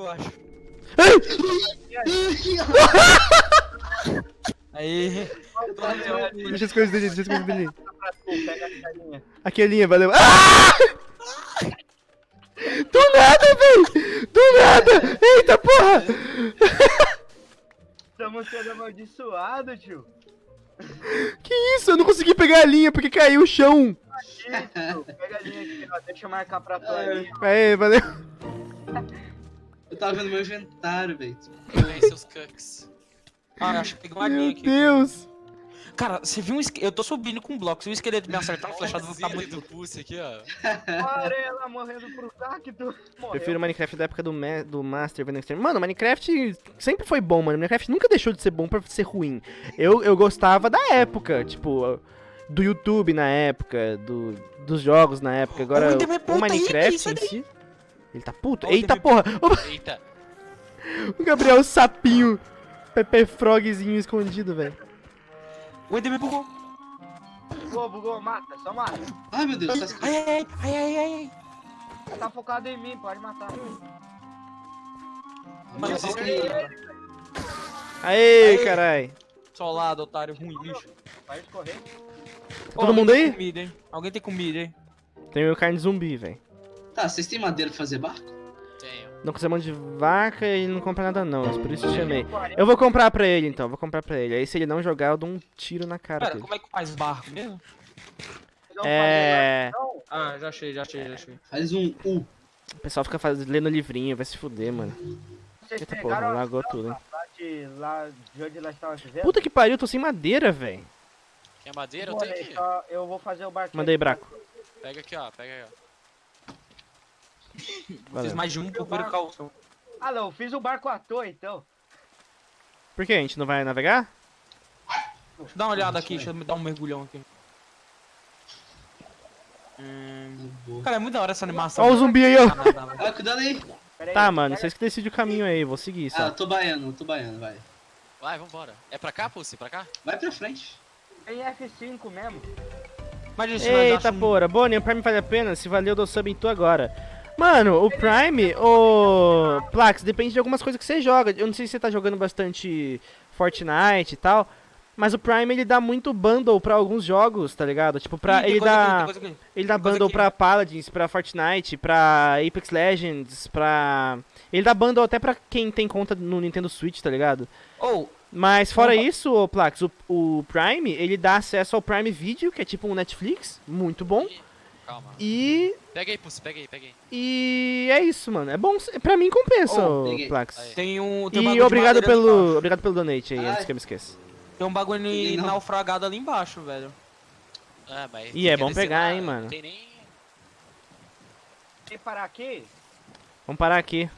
eu acho. Aí. Deixa as coisas dele, deixa as coisas dele. Carinha. Aqui a linha, valeu. Ah! Do nada, véi! Do nada! Eita porra! Estamos sendo amaldiçoados, tio. Que isso? Eu não consegui pegar a linha porque caiu o chão. Aqui, tio. Pega a linha aqui, ó. Deixa eu marcar pra tua linha. Aê, valeu. Eu tava vendo meu inventário, velho. Ganhei seus cucks. Ah, acho que pegou uma Meu linha aqui. Deus. Cara, você viu um esqueleto? Eu tô subindo com um bloco. Se o esqueleto me acertar, a flechada vai ficar muito. do pulse aqui, ó. Olha ela morrendo pro cacto. Morreu. Prefiro Minecraft da época do, Ma do Master Van Extreme. Mano, Minecraft sempre foi bom, mano. Minecraft nunca deixou de ser bom pra ser ruim. Eu, eu gostava da época, tipo, do YouTube na época, do, dos jogos na época. Agora, Enderman, o Minecraft isso em daí. si. Ele tá puto? Ó, o Eita porra! Eita. O Gabriel Sapinho. Pepe Frogzinho escondido, velho. O Enderman bugou. Bugou, bugou, mata, só mata. Ai, meu Deus, tá Ai, ai, ai, ai, ai, ai. Tá focado em mim, pode matar. Mano, vocês. Aê, Aê. carai. Solado, otário, ruim, lixo. Pode correr. Tá todo mundo aí? tem Comida, hein? Alguém tem comida, hein? Tem meu carne zumbi, velho. Tá, vocês têm madeira pra fazer barco? Tenho. Não mão de vaca e ele não compra nada não, por isso eu chamei. Eu vou comprar pra ele então, vou comprar pra ele. Aí se ele não jogar, eu dou um tiro na cara Pera, dele. como é que faz barco mesmo? Não É. Ah, já achei, já achei, já achei. Faz um U. O pessoal fica faz... lendo livrinho, vai se fuder, mano. Vocês Eita porra, lagou tudo, hein. Lá de, lá de onde nós estávamos vivendo? Puta que pariu, eu tô sem madeira, velho. Quer madeira? Eu tenho aqui. eu vou fazer o barquinho. Mandei braco. Pega aqui, ó. Pega aí, ó. Fiz Valeu. mais de um por precaução. Ah não, eu fiz o barco à toa então. Por que? A gente não vai navegar? Deixa eu dar uma olhada aqui, deixa eu me dar um mergulhão aqui. Hum... Cara, é muito da hora essa animação. Ó o zumbi aí, ó. Ah. Ah, cuidado aí. Tá, mano, vocês que decidem o caminho aí, vou seguir Ah, só. eu tô baiano, eu tô baiano, vai. Vai, vambora. É pra cá, Pulse? Pra cá? Vai pra frente. Tem F5 mesmo. Mas Eita achamos- porra, Bonnie, o Prime vale a pena? Se valeu, eu dou sub em tu agora. Mano, o Prime, o Plax, depende de algumas coisas que você joga. Eu não sei se você tá jogando bastante Fortnite e tal, mas o Prime ele dá muito bundle pra alguns jogos, tá ligado? Tipo, pra Ih, ele dá ele dá bundle aqui. pra Paladins, pra Fortnite, pra Apex Legends, pra ele dá bundle até pra quem tem conta no Nintendo Switch, tá ligado? Ou, Mas fora isso, ô Plax, o, o Prime, ele dá acesso ao Prime Video, que é tipo um Netflix, muito bom. Calma. E Pega aí, Pulse. Pega aí, pega aí. e é isso, mano. É bom, pra mim compensa, Oh, peguei. Plax. Aí. tem um. Tem um E obrigado pelo, obrigado pelo donate aí, Ai. antes que eu me esqueça. Tem um bagulho não. naufragado ali embaixo, velho. Ah, mas. Ih, é bom pegar, lá, hein, mano. Não tem nem. Tem que parar aqui? Vamos parar aqui.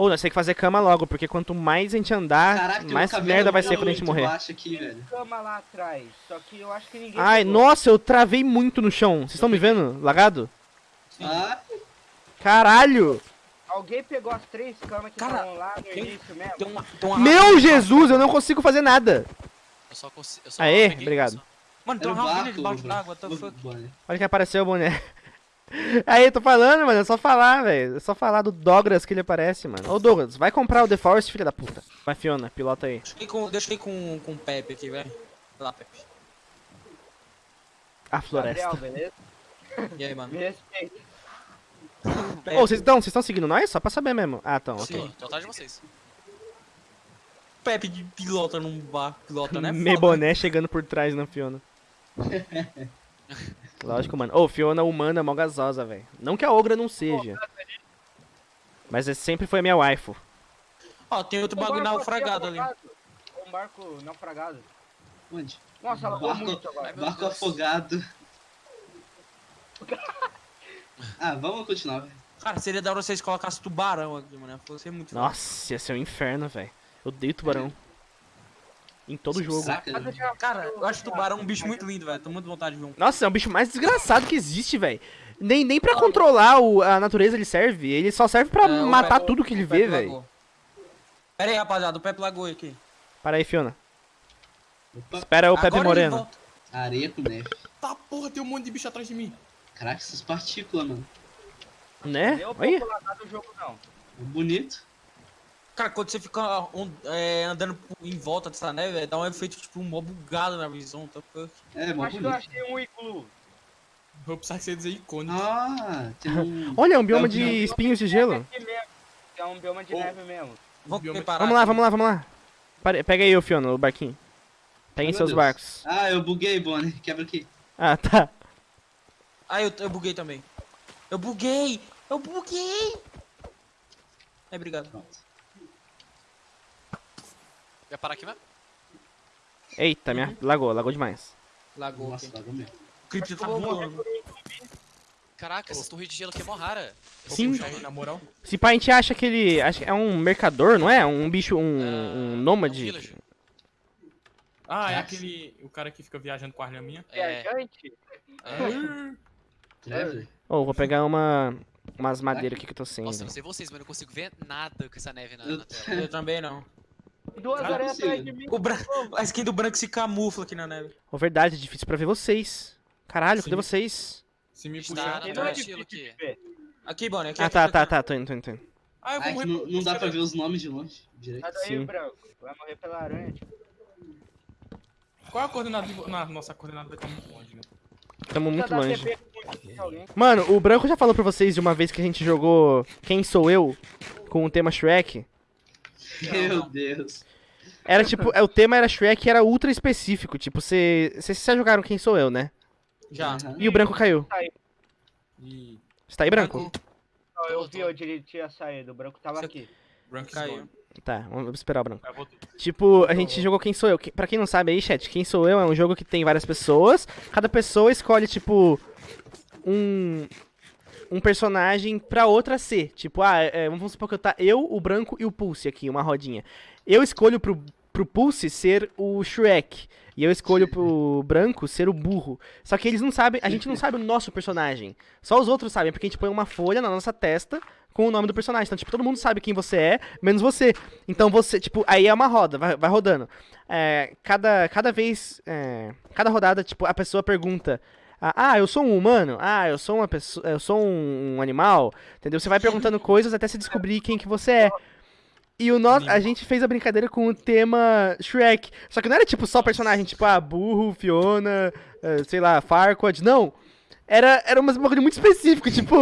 Ou nós temos que fazer cama logo, porque quanto mais a gente andar, Caraca, mais um merda vai ser quando a gente morrer. baixo aqui, velho. Cama lá atrás. Só que eu acho que ninguém. Ai, pegou. nossa, eu travei muito no chão. Vocês estão me vendo? Lagado? Ah, Caralho! Alguém pegou as três camas que Cara, estavam lá no tem- início mesmo? Tem uma, tem uma Meu Jesus, eu não consigo fazer nada. Eu só consigo. Eu só Aê, peguei obrigado. só. Mano, tem um uma barco. debaixo d'água, what the fuck? Olha que apareceu o boné. Aí, tô falando, mano, é só falar, velho. É só falar do Douglas que ele aparece, mano. Ô, Douglas, vai comprar o The Forest, filha da puta. Vai, Fiona, pilota aí. Deixa eu ir com, deixa eu ir com, com o Pepe aqui, velho. Vai lá, Pepe. A floresta. Gabriel, beleza? E aí, mano? Me respeita. Ô, vocês estão vocês estão seguindo nós? Só pra saber mesmo. Ah, estão, ok. Sim, tô atrás de vocês. Pepe de pilota num barco, pilota, né? Meio Foda, né? boné chegando por trás na Fiona. Lógico, mano. Ô, Fiona humana, mó gasosa, velho. Não que a Ogra não seja. Mas é- sempre foi a minha waifu. Ó, tem outro Um bagulho naufragado ali. Um barco naufragado. Onde? Nossa, ela Barco- muito agora. Meu Barco afogado. Ah, vamos continuar, velho. Cara, seria da hora vocês colocassem tubarão aqui, mano. Fosse muito foda. Nossa, ia ser um inferno, velho. Eu odeio tubarão. Em todo jogo. Saca, né? Cara, eu acho tubarão um bicho muito lindo, velho. Tô muito vontade de ver um. Nossa, é o bicho mais desgraçado que existe, velho. Nem, nem pra controlar o- a natureza ele serve. Ele só serve pra É, o matar Pepe- tudo que ele o vê, Pepe velho. Pera aí, rapaziada, o Pepe lagou aqui. Para aí, Fiona. Opa, Espera o Pepe Agora ele Moreno. areia com neve. Tá porra, tem um monte de bicho atrás de mim. Caraca, essas partículas, mano. Né? O Olha. do jogo, não. Bonito. Cara, quando você fica on- é, andando em volta dessa neve, dá um efeito tipo um mó bugado na visão. Tá? fuck. É, mó Acho que eu achei um iglu. Vou precisar que você dizer icônico. Ah, tem um... Olha, um bioma É um de bioma- espinhos de gelo. É um bioma de Oh. neve mesmo. Vamos bioma- preparar. Vamos lá, vamos lá, vamos lá. Pare- Pega aí, ô Fiona, o barquinho. Peguem Meu seus Deus. barcos. Ah, eu buguei, Bonnie. Quebra aqui. Ah, tá. Ah, eu, eu buguei também. Eu buguei! Eu buguei! É, obrigado. Pronto. Vai parar aqui mesmo? Eita, minha... lagou, lagou demais. Lagou Nossa, aqui. lagou mesmo. O tá voando. Caraca, essas torres de gelo aqui é mó rara. Sim. Aí, na moral. Se pá, a gente acha que ele... Acho que é um mercador, não é? Um bicho, um, Ah, um é um nômade. Ah, é Nossa. aquele. O cara que fica viajando com a arma minha. É, Viajante? é. Traveler. Ô, vou pegar uma... Umas madeiras aqui que eu tô sem. Nossa, não sei vocês, mas eu não consigo ver nada com essa neve na, na tela. Eu também não. Duas consigo. atrás de mim. O bran... A skin do branco se camufla aqui na neve. Ô, verdade, é difícil pra ver vocês. Caralho, cadê vocês? Se me puxar. Não é difícil aqui. Aqui, Bonnie. Aqui, Ah, aqui, tá, aqui. tá, tá, tô indo, tô indo, tô indo. Ah, eu vou que morrer. não, não dá pra ver os nomes de longe. Direito. Daí, Sim. branco. Vai morrer pela aranha. tipo. Qual é a coordenada? de- Na nossa coordenada vai estar muito longe, né? Tamo muito longe. Mano, o Branco já falou pra vocês de uma vez que a gente jogou Quem Sou Eu? Com o tema Shrek. Meu Deus. Era tipo, é, o tema era Shrek e era ultra específico. Tipo, você- vocês já jogaram Quem Sou Eu, né? Já. E o Branco caiu. E. Você tá aí, Branco? Não, eu vi onde ele tinha saído. O branco tava aqui. Rank Caiu. Zone. Tá, vamos esperar o Branco. Tipo, a gente jogou Quem Sou Eu. Pra quem não sabe aí, chat, Quem Sou Eu é um jogo que tem várias pessoas. Cada pessoa escolhe, tipo, um. Um personagem pra outra ser. Tipo, ah, é, vamos supor que eu tá eu, o Branco e o Pulse aqui, uma rodinha. Eu escolho pro, pro Pulse ser o Shrek. E eu escolho pro Branco ser o burro. Só que eles não sabem, a gente não sabe o nosso personagem. Só os outros sabem, porque a gente põe uma folha na nossa testa com o nome do personagem. Então, tipo, todo mundo sabe quem você é, menos você. Então você, tipo, aí é uma roda, vai, vai rodando. É, cada, cada vez, é, cada rodada, tipo, a pessoa pergunta. Ah, ah, eu sou um humano? Ah, eu sou uma pessoa, eu sou um, animal, entendeu? Você vai perguntando coisas até se descobrir quem que você é. E o nosso, a gente fez a brincadeira com o tema Shrek. Só que não era tipo só personagem, tipo, ah, burro, Fiona, eh, sei lá, Farquaad, não. Era, era umas bagulho muito específico, tipo,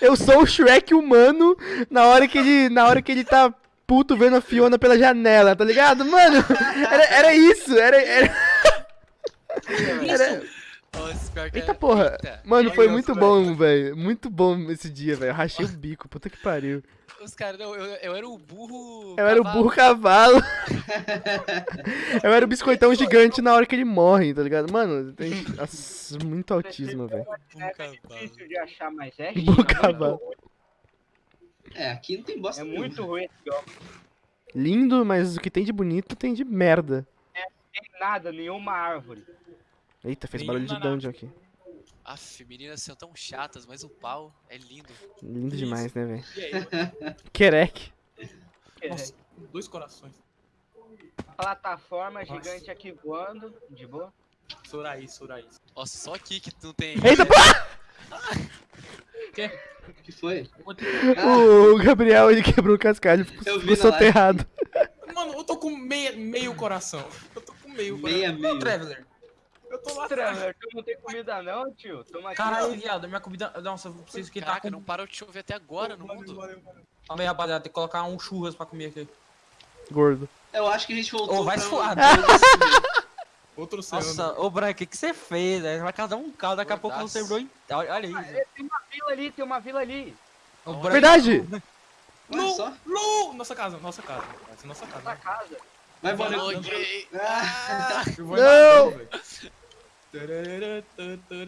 eu sou o Shrek humano na hora que ele, na hora que ele tá puto vendo a Fiona pela janela, tá ligado? Mano, era, era isso, era, era, era- Eita é- porra. Eita. Mano, foi muito bom, velho. Muito bom esse dia, velho. Eu rachei o bico, puta que pariu. Os caras, não, eu, eu era o burro. Eu era o burro cavalo. Eu era o biscoitão gigante na hora que ele morre, tá ligado? Mano, tem nossa, muito autismo, velho. Burro É cavalo. difícil de achar, mas é Burro chique, é cavalo. É, aqui não tem bosta É muito ruim esse jogo. Lindo, mas o que tem de bonito tem de merda. Não tem nada, nenhuma árvore. Eita, fez barulho de dungeon aqui. Aff, meninas são tão chatas, mas o pau é lindo. Lindo demais, né, velho? Querec. Nossa, dois corações. Plataforma gigante aqui voando, de boa. Soraí, Soraí. Nossa, só aqui que não tem. Eita, porra! O que foi? O Gabriel, ele quebrou o cascalho, ficou, soterrado. Mano, eu tô com meia, meio coração. Eu tô com meio coração. Meia, meio. Traveler. Eu atrás. Trevor, tu não tem comida não, tio? Toma aqui. Caralho, viado, minha comida. Nossa, eu preciso que tá Caraca, com. não parou de chover até agora no mundo. Calma aí, rapaziada, tem que colocar um churras pra comer aqui. Gordo. Eu acho que a gente voltou Ô, vai pra... se fuar. Outro oceano. Nossa, ô Branco, o que, que você fez? velho? Vai casar um carro, daqui a pouco você lembrou em. Olha, olha Ah, é, Tem uma vila ali, tem uma vila ali. Verdade! Só. Lu! Nossa casa, nossa casa. Essa é nossa casa. casa. Vai, gay. Ah, Eu Não!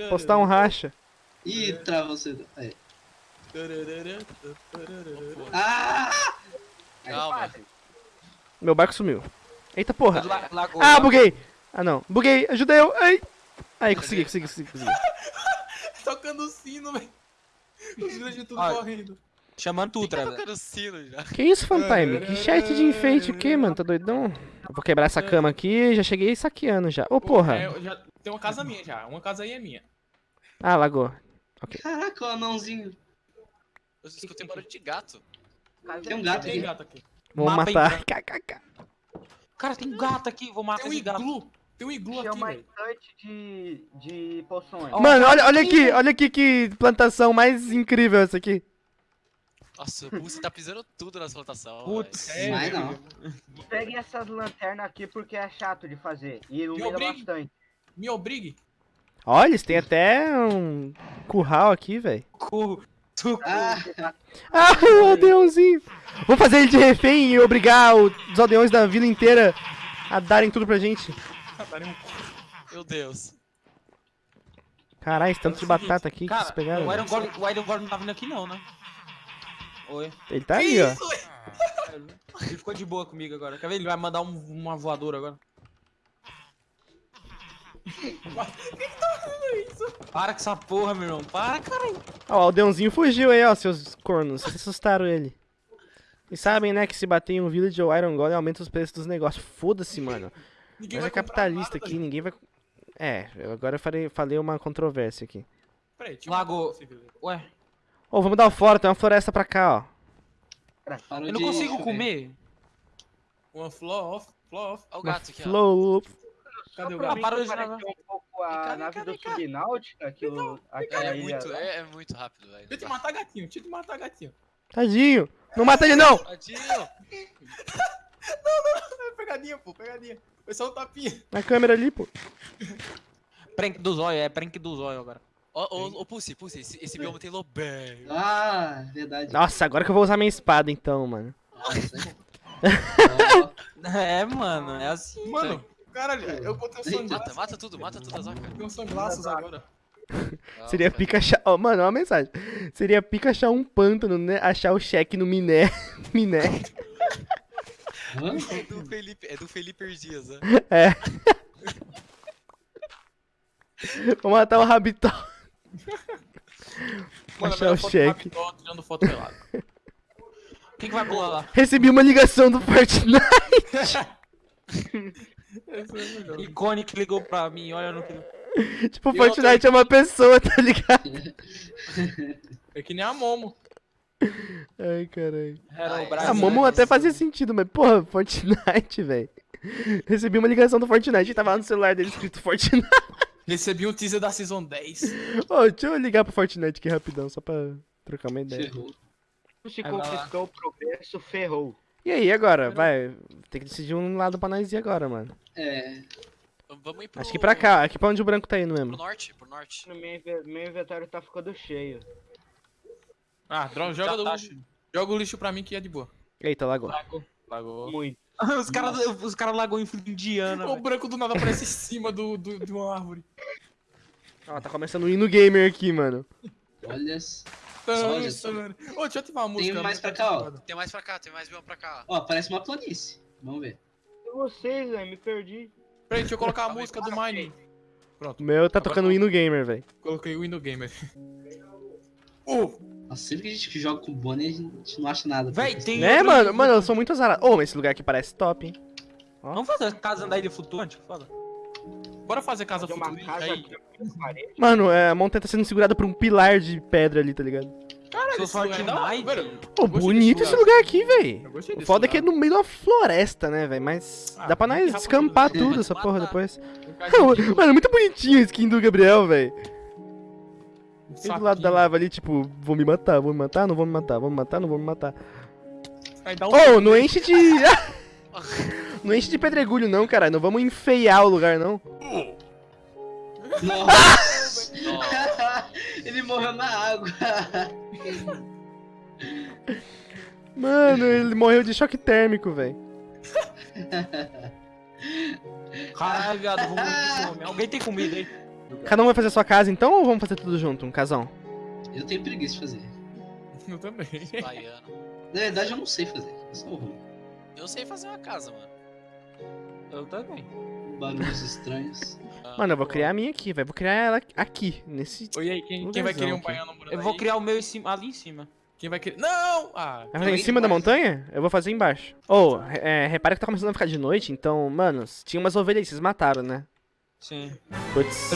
Postar um racha. Ih, travou você. Aí. Ah! Calma. Meu barco sumiu. Eita porra. La- lagoa. Ah, buguei! Ah não, buguei, ajuda eu! Ai! Aí, consegui, consegui, consegui, consegui. Tocando o sino, velho. Os villages tudo correndo. Chamando tu, Tá sino já. Que isso, Fantime? Que chat de enfeite o quê, mano? Tá doidão? Eu vou quebrar essa cama aqui, já cheguei saqueando já. Ô, porra! É, já, tem uma casa minha já. Uma casa aí é minha. Ah, lagou. Caraca, o anãozinho. Eu escutei barulho de gato. Tem um gato Tem aqui. gato aqui. Vamos Mapa matar. KKK. Cara, tem um gato aqui, vou matar Tem um esse gato. iglu. Tem um iglu aqui, velho. de, de poções. Mano, olha, olha aqui, olha aqui que plantação mais incrível essa aqui. Nossa, o Pulse tá pisando tudo nas plantações. Putz. É, não. Pegue essas lanternas aqui porque é chato de fazer. E ilumina obrigue. bastante. Me obrigue. Olha, eles têm até um curral aqui, velho. Suco. Ah, Ah, o aldeãozinho. Vamos fazer ele de refém e obrigar os aldeões da vila inteira a darem tudo pra gente. Meu Deus. Caralho, esse tanto de batata aqui que Cara, vocês pegaram. o. Iron Golem, o Iron Golem não tá vindo aqui não, né? Oi. Ele tá aí, ó. Ele ficou de boa comigo agora. Quer ver? Ele vai mandar um- uma voadora agora. Para com essa porra, meu irmão. Para, cara. Ó, o aldeãozinho fugiu aí, ó, seus cornos. Vocês assustaram ele. E sabem, né, que se bater em um village ou Iron Golem aumenta os preços dos negócios. Foda-se, mano. Ninguém Mas vai é capitalista aqui, nada, ninguém vai... É, eu agora falei, falei uma controvérsia aqui. Peraí, deixa Lago-. Ué, Ô, vamos dar fora, tem uma floresta pra cá, ó. parou eu não consigo chover. comer. Uma flow off, flow off. Olha o gato aqui, ó. flow... Cadê o gato? parou de nadar. um pouco a cá, nave cá, do. Subnáutica, que o, aquela é muito, é, é muito rápido, velho. Deixa eu te matar gatinho, deixa eu te matar gatinho. Tadinho. Não mata ele, não. Tadinho. É pegadinha, pô, pegadinha. Foi só um tapinha. Na câmera ali, pô. Prank do zóio, é prank do zóio agora. Ô, ô, Pulse, Pulse, esse, esse bioma tem lobé. Ah, verdade. Nossa, agora que eu vou usar minha espada, então, mano. Nossa. É, mano, é assim. Mano, caralho, eu botei um Eita. Mata, mata tudo, mata tudo, Azoka. Tem um sunglasses agora. Seria pica achar... Ó, mano, ó a mensagem. Seria pica achar um pântano, né? Achar o cheque no miné. miné. É do Felipe, é do Felipe Dias, né? É. Vou matar o Rabitó. Mano, Achar melhor o foto cheque. tirando foto pelado. Quem que vai pular lá? Recebi uma ligação do Fortnite. É que ligou pra mim, olha no que. tipo, o E Fortnite é uma pessoa, tá ligado? É que nem a Momo. Ai, caralho. O. A Momo até fazia sentido, mas porra, Fortnite, velho. Recebi uma ligação do Fortnite e tava lá no celular dele escrito Fortnite. Recebi um teaser da Season 10. Ô, deixa eu ligar pro Fortnite aqui rapidão, só pra trocar uma ideia. Ferrou. Se vai lá. conquistou o progresso, ferrou. E aí, agora? Vai, tem que decidir um lado pra nós ir agora, mano. É. Vamos ir pro... Acho que pra cá, aqui pra onde o branco tá indo Pro mesmo. norte, pro norte. No meu, inve- meu inventário tá ficando cheio. Ah, droga, joga, Já tá do- cheio. joga o lixo pra mim que é de boa. Eita, lagou. Lagou. Muito. os caras os cara lagou em Indiana, O branco do nada aparece em cima do, do, de uma árvore. Ó, tá começando o hino gamer aqui, mano. Olha. só. tã. Ô, deixa eu ativar a música. mais a pra cá, ó. Tem mais pra cá, tem mais bioma pra cá. Ó, parece uma planície. Vamos ver. E vocês, velho, me perdi. Peraí, deixa eu colocar a música do Mine. O meu tá tocando o hino gamer, velho. Coloquei o Window Gamer. Uh, Nossa, sempre que a gente joga com o Bonnie, a gente não acha nada. Véi, tem. Né, outro- mano? Mano, eu sou muito azarado. Ô, mas esse lugar aqui parece top, hein? Vamos fazer a casa da ilha flutuante? Foda. bora fazer casa futurista casa aí. Mano, é, a montanha tá sendo segurada por um pilar de pedra ali, tá ligado? Caralho, Sou esse lugar é da velho. Pô, bonito esse lugar aqui, gostei O foda é que é no meio de uma floresta, né, velho? Mas Ah, dá pra nós rapaziada. tudo essa porra depois. Mano, muito bonitinho a skin do Gabriel, velho. Um Tem do lado da lava ali, tipo, vou me matar, vou me matar, não vou me matar, vou me matar, não vou me matar. Um Ô, não enche de. não enche de pedregulho, não, cara. Não vamos enfeiar o lugar, não. Nossa! Nossa. Ele morreu na água. Mano, ele morreu de choque térmico, velho. Caralho, viado, vamos morrer de fome. Alguém tem comida aí? Cada um vai fazer a sua casa então ou vamos fazer tudo junto, um casão? Eu tenho preguiça de fazer. Eu também. Baiano. Na verdade, eu não sei fazer. Eu sou ruim. Eu sei fazer uma casa, mano. Eu também. Barulhos estranhos. Ah, Mano, eu vou criar a minha aqui, velho. Vou criar ela aqui, nesse. Oi, aí, quem, quem vai querer um baiano morando Eu vou aí? criar o meu em cima- ali em cima. Quem vai querer... Não! Ah, Vai fazer em cima da montanha? Eu vou fazer embaixo. Ô, é, repara que tá começando a ficar de noite, então, mano, tinha umas ovelhas aí, vocês mataram, né? Sim. Putz.